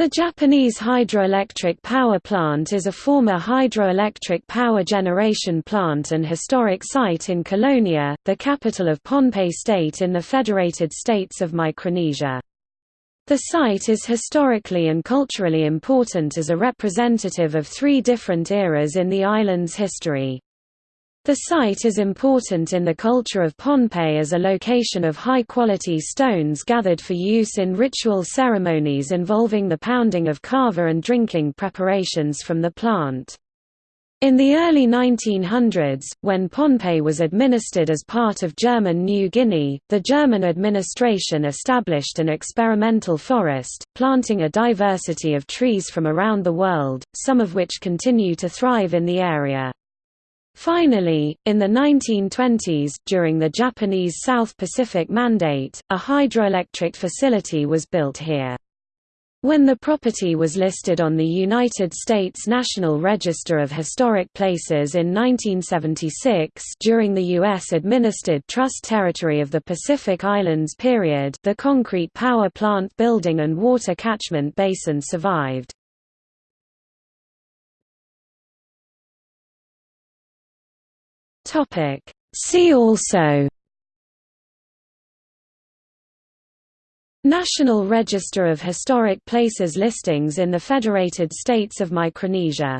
The Japanese hydroelectric power plant is a former hydroelectric power generation plant and historic site in Kolonia, the capital of Pohnpei State in the Federated States of Micronesia. The site is historically and culturally important as a representative of three different eras in the island's history. The site is important in the culture of Pohnpei as a location of high-quality stones gathered for use in ritual ceremonies involving the pounding of kava and drinking preparations from the plant. In the early 1900s, when Pohnpei was administered as part of German New Guinea, the German administration established an experimental forest, planting a diversity of trees from around the world, some of which continue to thrive in the area. Finally, in the 1920s, during the Japanese South Pacific Mandate, a hydroelectric facility was built here. When the property was listed on the United States National Register of Historic Places in 1976 during the U.S.-administered Trust Territory of the Pacific Islands period the concrete power plant building and water catchment basin survived. Topic. See also National Register of Historic Places listings in the Federated States of Micronesia